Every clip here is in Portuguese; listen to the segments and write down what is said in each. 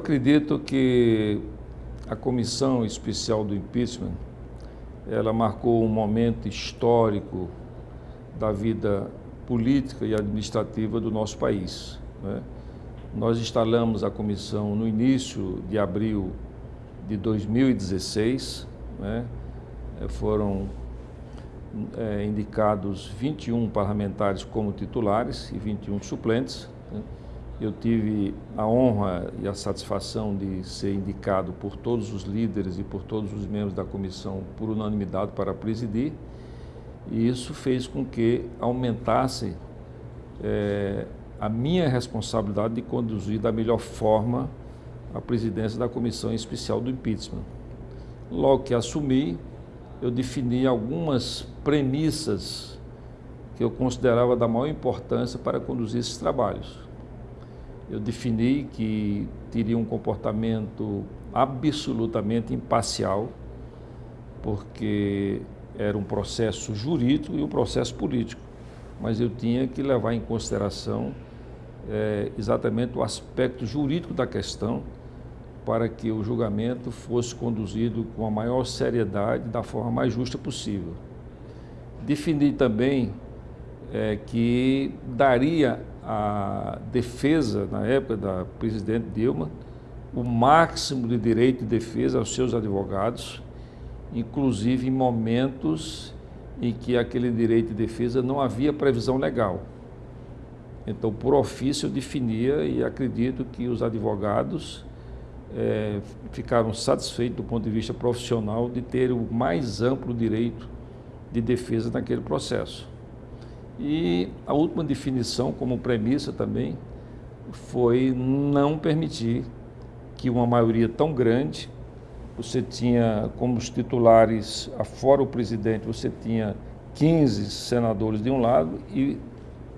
acredito que a comissão especial do impeachment, ela marcou um momento histórico da vida política e administrativa do nosso país. Né? Nós instalamos a comissão no início de abril de 2016, né? foram é, indicados 21 parlamentares como titulares e 21 suplentes. Né? Eu tive a honra e a satisfação de ser indicado por todos os líderes e por todos os membros da comissão por unanimidade para presidir. E isso fez com que aumentasse é, a minha responsabilidade de conduzir da melhor forma a presidência da Comissão Especial do Impeachment. Logo que assumi, eu defini algumas premissas que eu considerava da maior importância para conduzir esses trabalhos eu defini que teria um comportamento absolutamente imparcial, porque era um processo jurídico e um processo político, mas eu tinha que levar em consideração é, exatamente o aspecto jurídico da questão para que o julgamento fosse conduzido com a maior seriedade, da forma mais justa possível. Defini também é, que daria a defesa, na época da presidente Dilma, o máximo de direito de defesa aos seus advogados, inclusive em momentos em que aquele direito de defesa não havia previsão legal. Então, por ofício, eu definia e acredito que os advogados é, ficaram satisfeitos do ponto de vista profissional de ter o mais amplo direito de defesa naquele processo. E a última definição, como premissa também, foi não permitir que uma maioria tão grande, você tinha como os titulares, afora o presidente, você tinha 15 senadores de um lado e,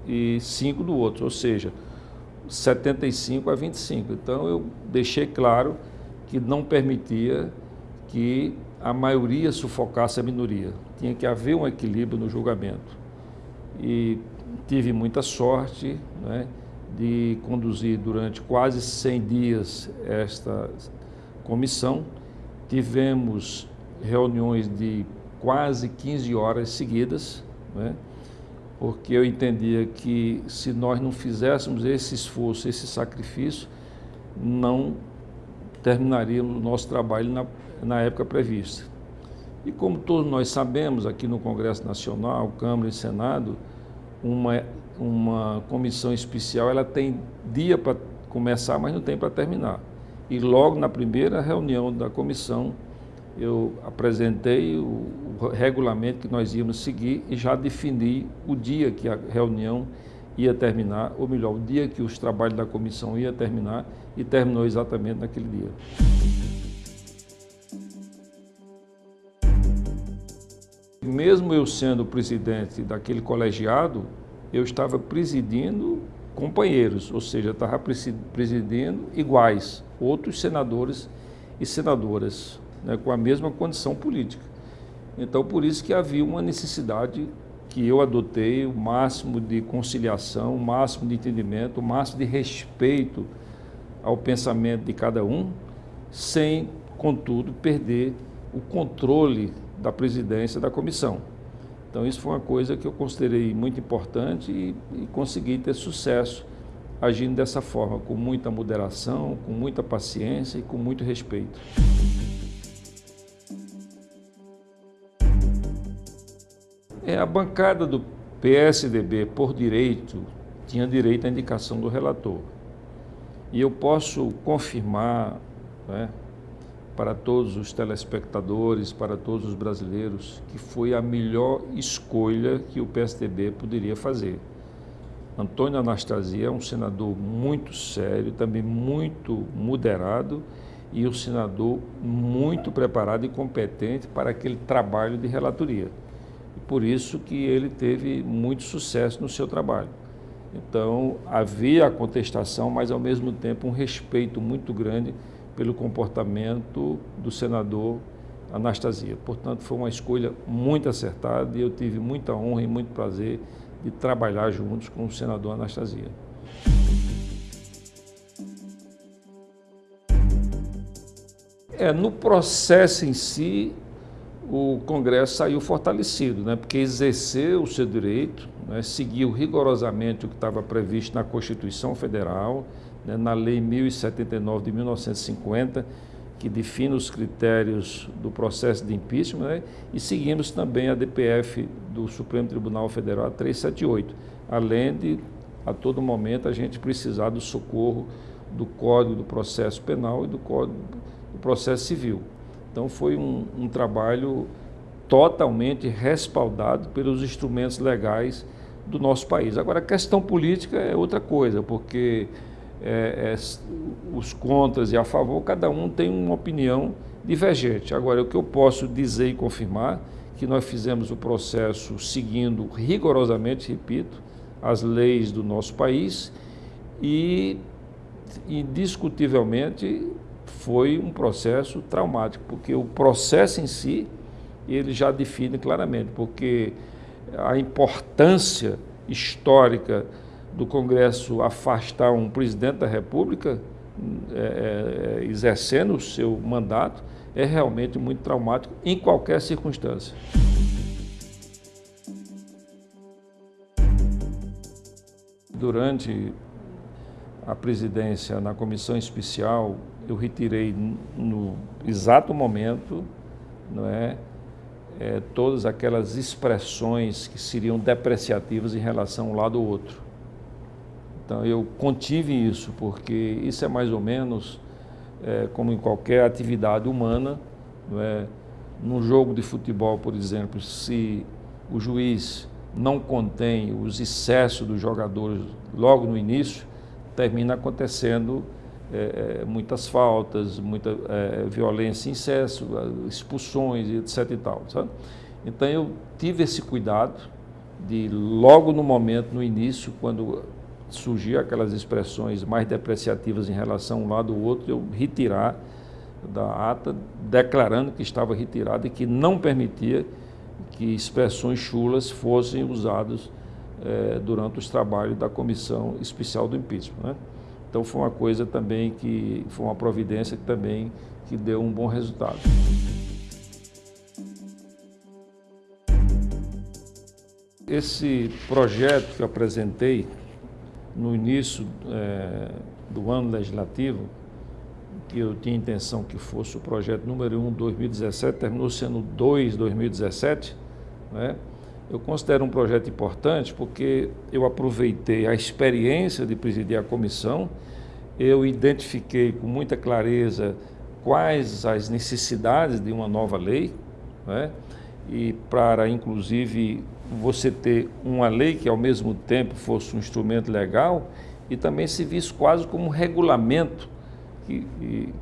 e 5 do outro, ou seja, 75 a 25. Então eu deixei claro que não permitia que a maioria sufocasse a minoria. Tinha que haver um equilíbrio no julgamento e tive muita sorte né, de conduzir durante quase 100 dias esta comissão. Tivemos reuniões de quase 15 horas seguidas, né, porque eu entendia que se nós não fizéssemos esse esforço, esse sacrifício, não terminaríamos o nosso trabalho na, na época prevista. E como todos nós sabemos, aqui no Congresso Nacional, Câmara e Senado, uma, uma comissão especial ela tem dia para começar, mas não tem para terminar. E logo na primeira reunião da comissão, eu apresentei o, o regulamento que nós íamos seguir e já defini o dia que a reunião ia terminar, ou melhor, o dia que os trabalhos da comissão ia terminar e terminou exatamente naquele dia. Mesmo eu sendo presidente daquele colegiado, eu estava presidindo companheiros, ou seja, estava presidindo iguais, outros senadores e senadoras, né, com a mesma condição política. Então, por isso que havia uma necessidade que eu adotei o máximo de conciliação, o máximo de entendimento, o máximo de respeito ao pensamento de cada um, sem, contudo, perder o controle da presidência da comissão. Então isso foi uma coisa que eu considerei muito importante e, e consegui ter sucesso agindo dessa forma, com muita moderação, com muita paciência e com muito respeito. É, a bancada do PSDB, por direito, tinha direito à indicação do relator. E eu posso confirmar, né, para todos os telespectadores, para todos os brasileiros, que foi a melhor escolha que o PSDB poderia fazer. Antônio Anastasia é um senador muito sério, também muito moderado e um senador muito preparado e competente para aquele trabalho de relatoria. E por isso que ele teve muito sucesso no seu trabalho. Então, havia a contestação, mas ao mesmo tempo um respeito muito grande pelo comportamento do senador Anastasia. Portanto, foi uma escolha muito acertada e eu tive muita honra e muito prazer de trabalhar juntos com o senador Anastasia. É, no processo em si, o Congresso saiu fortalecido, né, porque exerceu o seu direito, né, seguiu rigorosamente o que estava previsto na Constituição Federal, né, na Lei 1079 de 1950, que define os critérios do processo de impeachment, né, e seguimos também a DPF do Supremo Tribunal Federal 378, além de, a todo momento, a gente precisar do socorro do Código do Processo Penal e do Código do Processo Civil. Então foi um, um trabalho totalmente respaldado pelos instrumentos legais do nosso país. Agora, a questão política é outra coisa, porque é, é, os contras e a favor, cada um tem uma opinião divergente. Agora, o que eu posso dizer e confirmar que nós fizemos o processo seguindo rigorosamente, repito, as leis do nosso país e indiscutivelmente foi um processo traumático, porque o processo em si, ele já define claramente, porque a importância histórica do Congresso afastar um presidente da República, é, é, exercendo o seu mandato, é realmente muito traumático em qualquer circunstância. Durante a presidência na comissão especial, eu retirei no exato momento não é, é, todas aquelas expressões que seriam depreciativas em relação ao lado ou outro. Então eu contive isso, porque isso é mais ou menos é, como em qualquer atividade humana, não é? num jogo de futebol, por exemplo, se o juiz não contém os excessos dos jogadores logo no início, termina acontecendo é, é, muitas faltas, muita é, violência em excesso, expulsões, etc. E tal, sabe? Então eu tive esse cuidado de logo no momento, no início, quando surgiam aquelas expressões mais depreciativas em relação um lado ou outro, eu retirar da ata, declarando que estava retirado e que não permitia que expressões chulas fossem usadas é, durante os trabalhos da comissão especial do impeachment. Né? Então foi uma coisa também que foi uma providência que também que deu um bom resultado. Esse projeto que eu apresentei no início é, do ano legislativo, que eu tinha intenção que fosse o projeto número 1 2017, terminou sendo 2 2017, né? eu considero um projeto importante porque eu aproveitei a experiência de presidir a comissão, eu identifiquei com muita clareza quais as necessidades de uma nova lei, né? e para, inclusive, você ter uma lei que, ao mesmo tempo, fosse um instrumento legal e também se visse quase como um regulamento que,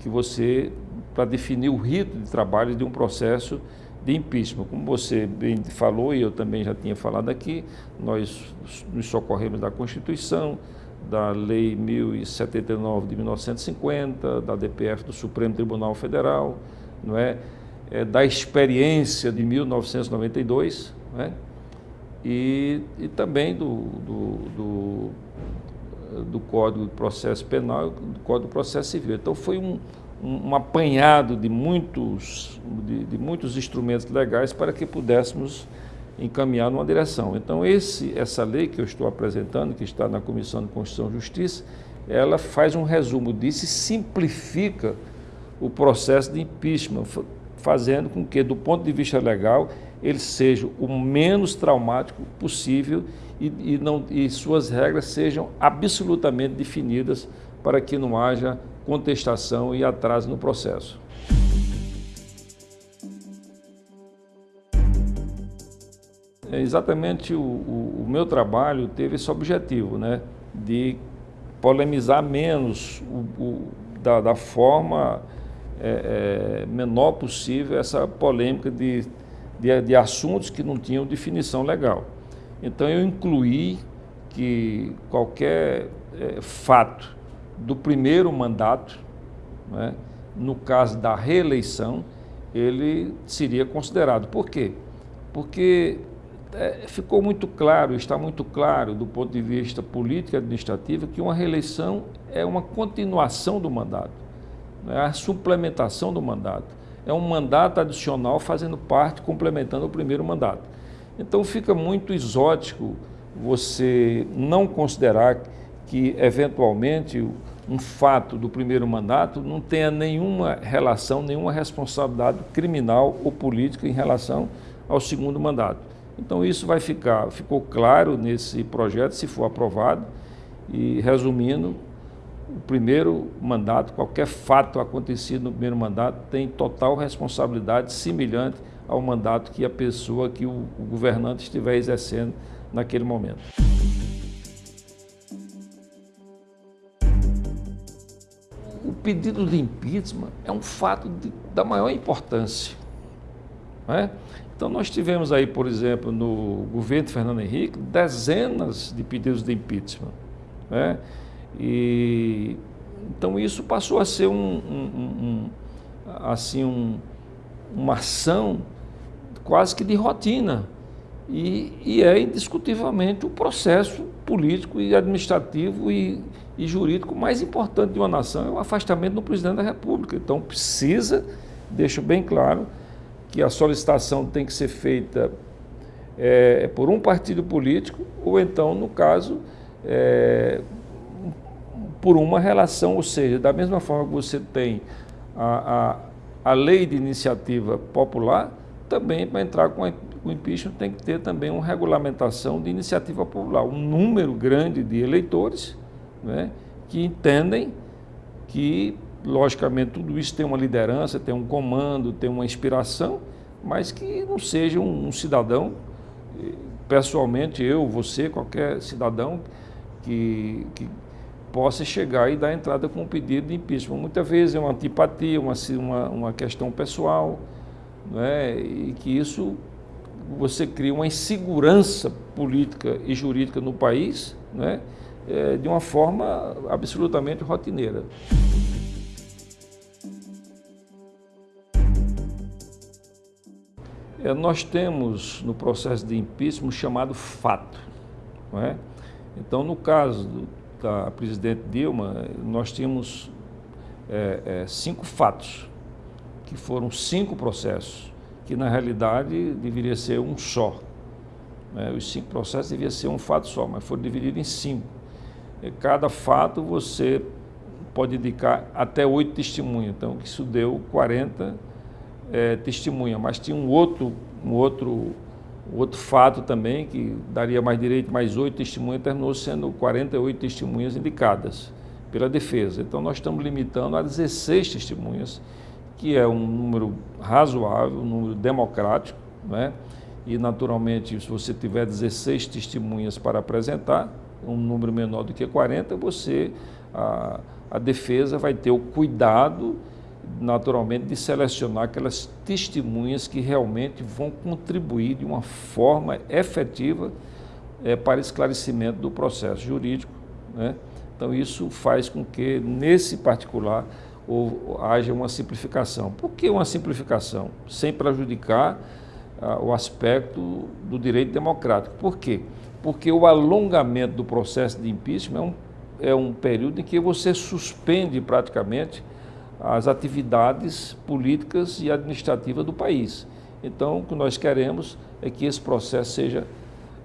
que você, para definir o rito de trabalho de um processo de impeachment. Como você bem falou e eu também já tinha falado aqui, nós nos socorremos da Constituição, da Lei 1079 de 1950, da DPF do Supremo Tribunal Federal, não é? é da experiência de 1992, não é? E, e também do, do, do, do Código de Processo Penal e do Código de Processo Civil. Então foi um, um, apanhado de muitos, de, de, muitos instrumentos legais para que pudéssemos encaminhar numa direção. Então esse, essa lei que eu estou apresentando, que está na Comissão de Constituição e Justiça, ela faz um resumo disso e simplifica o processo de impeachment, fazendo com que, do ponto de vista legal, ele seja o menos traumático possível e, e, não, e suas regras sejam absolutamente definidas para que não haja contestação e atraso no processo. É exatamente o, o, o, meu trabalho teve esse objetivo, né, de polemizar menos o, da, da, forma é, é, menor possível essa polêmica de, de, de assuntos que não tinham definição legal. Então eu incluí que qualquer é, fato do primeiro mandato, né, no caso da reeleição, ele seria considerado. Por quê? Porque é, ficou muito claro, está muito claro do ponto de vista político e administrativo que uma reeleição é uma continuação do mandato. É a suplementação do mandato. É um mandato adicional fazendo parte, complementando o primeiro mandato. Então fica muito exótico você não considerar que, eventualmente, um fato do primeiro mandato não tenha nenhuma relação, nenhuma responsabilidade criminal ou política em relação ao segundo mandato. Então isso vai ficar, ficou claro nesse projeto, se for aprovado, e resumindo, o primeiro mandato, qualquer fato acontecido no primeiro mandato tem total responsabilidade semelhante ao mandato que a pessoa, que o, o governante estiver exercendo naquele momento. O pedido de impeachment é um fato de, da maior importância. É? Então nós tivemos aí, por exemplo, no governo de Fernando Henrique, dezenas de pedidos de impeachment. É? E, então isso passou a ser um, um, um assim, um, uma ação quase que de rotina. E, e, é indiscutivelmente o processo político e administrativo e, e, jurídico mais importante de uma nação, é o afastamento do presidente da República. Então precisa, deixo bem claro, que a solicitação tem que ser feita é, por um partido político, ou então, no caso, é, por uma relação, ou seja, da mesma forma que você tem a, a, a lei de iniciativa popular, também para entrar com o impeachment tem que ter também uma regulamentação de iniciativa popular, um número grande de eleitores né, que entendem que, logicamente, tudo isso tem uma liderança, tem um comando, tem uma inspiração, mas que não seja um, um cidadão, pessoalmente eu, você, qualquer cidadão que, que possa chegar e dar entrada com um pedido de impeachment. Muitas vezes é uma antipatia, uma, uma, uma questão pessoal, né? e que isso você cria uma insegurança política e jurídica no país né? É, de uma forma absolutamente rotineira. É, nós temos no processo de impeachment chamado fato. Não é? Então, no caso do, da presidente Dilma, nós tínhamos é, é, cinco fatos, que foram cinco processos, que na realidade deveria ser um só. Né? Os cinco processos deveria ser um fato só, mas foram divididos em cinco. E cada fato você pode indicar até oito testemunhas, então isso deu 40 é, testemunhas, mas tinha um outro, um outro outro fato também, que daria mais direito, mais oito testemunhas, terminou sendo 48 testemunhas indicadas pela defesa. Então nós estamos limitando a 16 testemunhas, que é um número razoável, um número democrático, né? e naturalmente se você tiver 16 testemunhas para apresentar, um número menor do que 40, você, a, a defesa vai ter o cuidado naturalmente, de selecionar aquelas testemunhas que realmente vão contribuir de uma forma efetiva é, para esclarecimento do processo jurídico. Né? Então, isso faz com que, nesse particular, ou, haja uma simplificação. Por que uma simplificação? Sem prejudicar ah, o aspecto do direito democrático. Por quê? Porque o alongamento do processo de impeachment é um, é um período em que você suspende praticamente as atividades políticas e administrativas do país. Então, o que nós queremos é que esse processo seja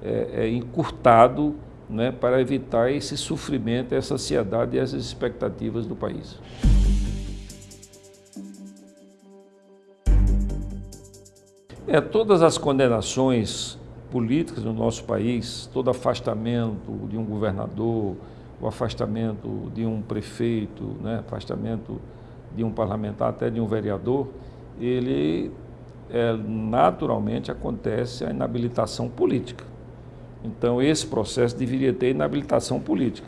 é, é, encurtado né, para evitar esse sofrimento, essa ansiedade e essas expectativas do país. É, todas as condenações políticas no nosso país, todo afastamento de um governador, o afastamento de um prefeito, né, afastamento de um parlamentar, até de um vereador, ele é, naturalmente acontece a inabilitação política. Então esse processo deveria ter inabilitação política.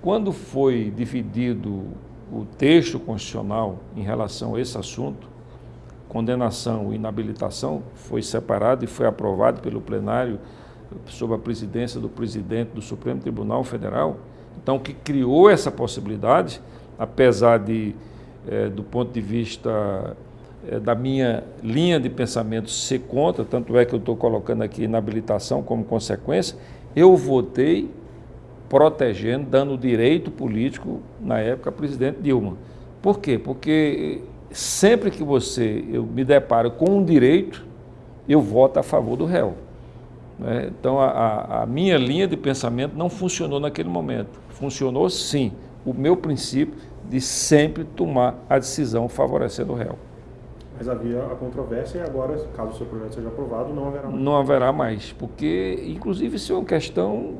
Quando foi dividido o texto constitucional em relação a esse assunto, condenação e inabilitação foi separado e foi aprovado pelo plenário sob a presidência do presidente do Supremo Tribunal Federal. Então, que criou essa possibilidade, apesar de é, do ponto de vista é, da minha linha de pensamento ser contra, tanto é que eu estou colocando aqui inabilitação como consequência, eu votei protegendo, dando direito político, na época, presidente Dilma. Por quê? Porque sempre que você, eu me deparo com um direito, eu voto a favor do réu. Né? Então, a, a, minha linha de pensamento não funcionou naquele momento. Funcionou sim o meu princípio de sempre tomar a decisão favorecendo o réu. Mas havia a controvérsia e agora, caso o seu projeto seja aprovado, não haverá mais. Não haverá mais, porque, inclusive, isso é uma questão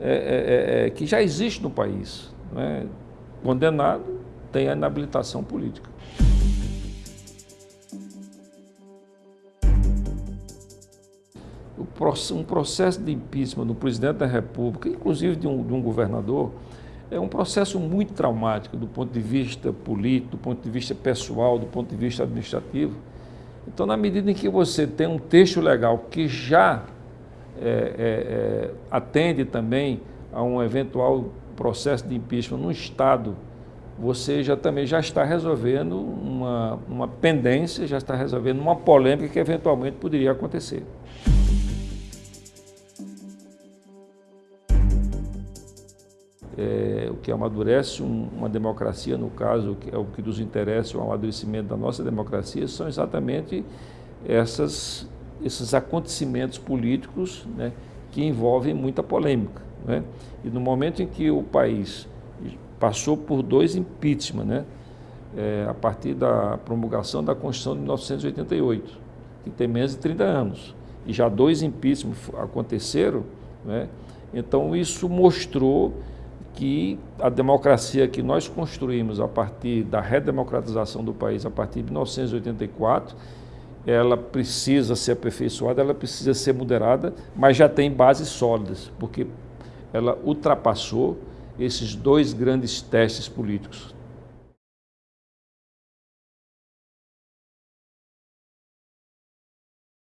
é, é, é, é que já existe no país. Né? Condenado tem a inabilitação política. um processo de impeachment do presidente da República, inclusive de um, de um governador, é um processo muito traumático do ponto de vista político, do ponto de vista pessoal, do ponto de vista administrativo. Então, na medida em que você tem um texto legal que já é, é, é, atende também a um eventual processo de impeachment no Estado, você já também já está resolvendo uma, uma pendência, já está resolvendo uma polêmica que eventualmente poderia acontecer. é, o que amadurece um, uma democracia, no caso, que é o que nos interessa, o amadurecimento da nossa democracia, são exatamente essas, esses acontecimentos políticos né, que envolvem muita polêmica. Né? E no momento em que o país passou por dois impeachment, né, é, a partir da promulgação da Constituição de 1988, que tem menos de 30 anos, e já dois impeachments aconteceram, né, então isso mostrou que a democracia que nós construímos a partir da redemocratização do país, a partir de 1984, ela precisa ser aperfeiçoada, ela precisa ser moderada, mas já tem bases sólidas, porque ela ultrapassou esses dois grandes testes políticos,